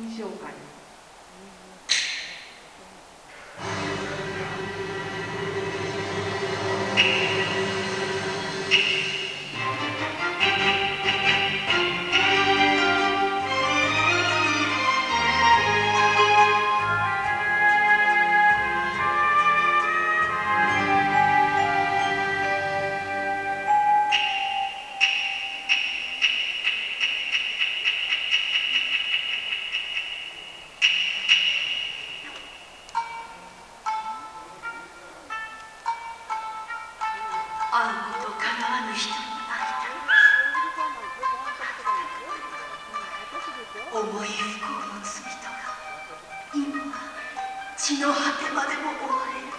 品紹介会うこと叶わぬ人に会いたい。思い不幸の罪とが今血の果てまでも追われる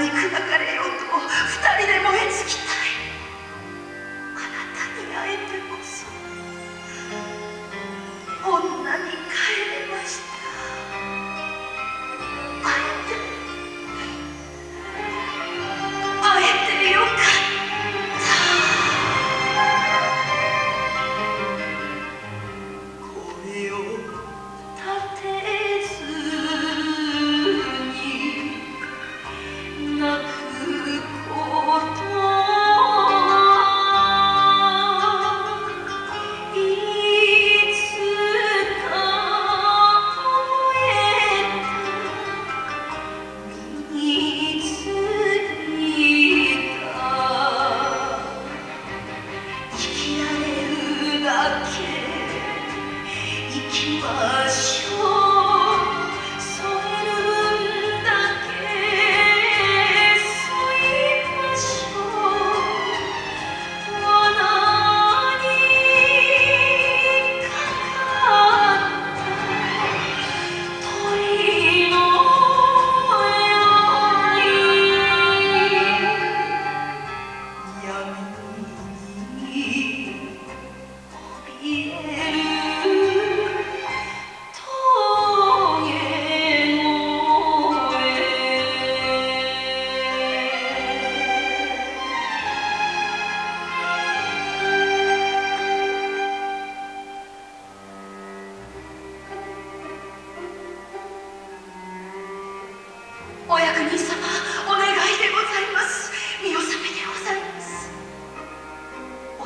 你。哥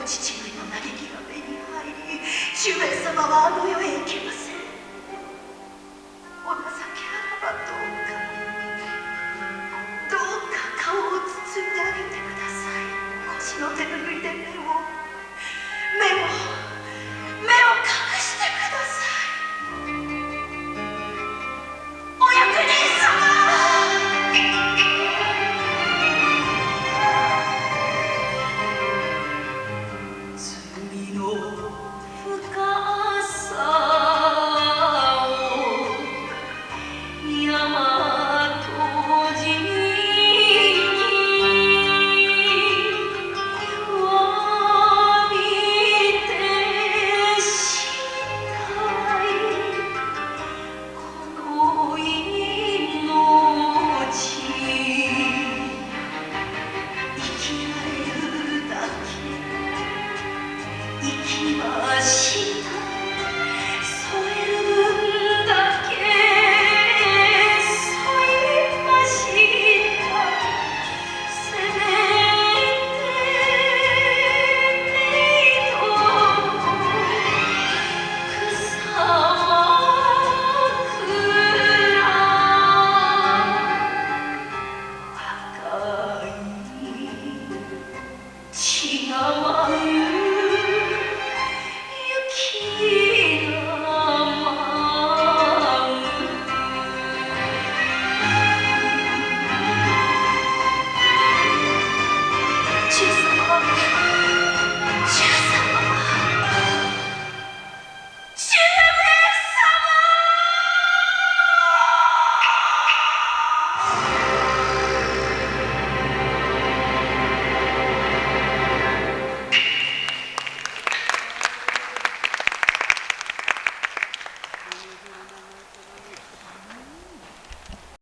父上の嘆きが目に入り主兵様はあの世へ 어.